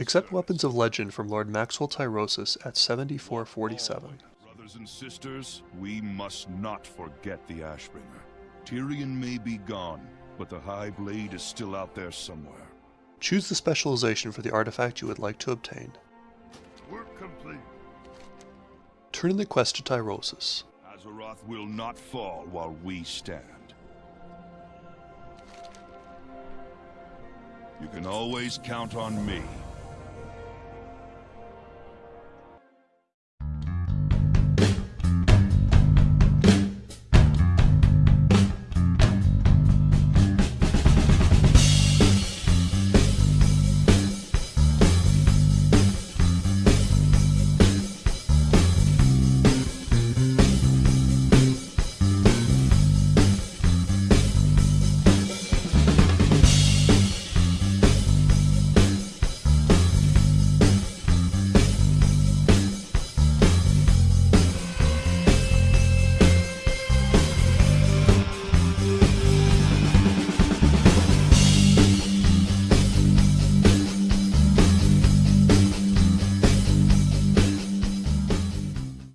Accept weapons of legend from Lord Maxwell Tyrosus at 7447. Brothers and sisters, we must not forget the Ashbringer. Tirion may be gone, but the High Blade is still out there somewhere. Choose the specialization for the artifact you would like to obtain. Work complete. Turn in the quest to Tyrosus. Azeroth will not fall while we stand. You can always count on me.